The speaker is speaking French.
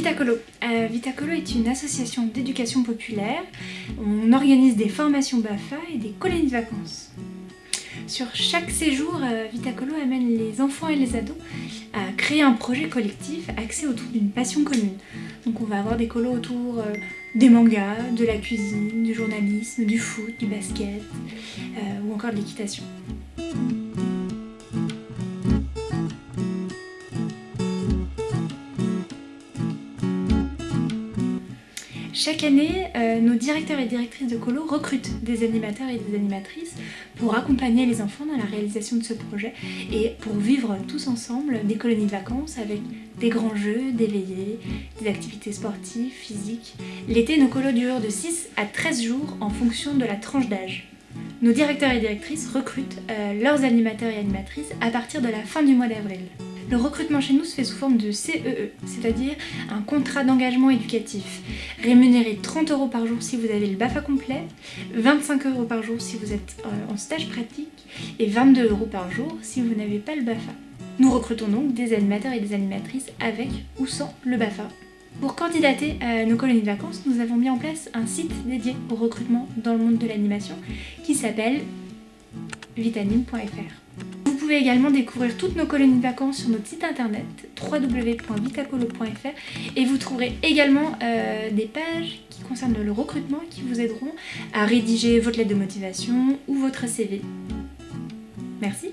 Vitacolo. Euh, Vitacolo est une association d'éducation populaire. On organise des formations BAFA et des colonies de vacances. Sur chaque séjour, euh, Vitacolo amène les enfants et les ados à créer un projet collectif axé autour d'une passion commune. Donc on va avoir des colos autour euh, des mangas, de la cuisine, du journalisme, du foot, du basket ou encore de l'équitation. Chaque année, euh, nos directeurs et directrices de colo recrutent des animateurs et des animatrices pour accompagner les enfants dans la réalisation de ce projet et pour vivre tous ensemble des colonies de vacances avec des grands jeux, des veillées, des activités sportives, physiques. L'été, nos colos durent de 6 à 13 jours en fonction de la tranche d'âge. Nos directeurs et directrices recrutent euh, leurs animateurs et animatrices à partir de la fin du mois d'avril. Le recrutement chez nous se fait sous forme de CEE, e, c'est-à-dire un contrat d'engagement éducatif, rémunéré 30 euros par jour si vous avez le BAFA complet, 25 euros par jour si vous êtes euh, en stage pratique et 22 euros par jour si vous n'avez pas le BAFA. Nous recrutons donc des animateurs et des animatrices avec ou sans le BAFA. Pour candidater à nos colonies de vacances, nous avons mis en place un site dédié au recrutement dans le monde de l'animation qui s'appelle vitamine.fr pouvez également découvrir toutes nos colonies de vacances sur notre site internet www.vitacolo.fr et vous trouverez également euh, des pages qui concernent le recrutement qui vous aideront à rédiger votre lettre de motivation ou votre CV. Merci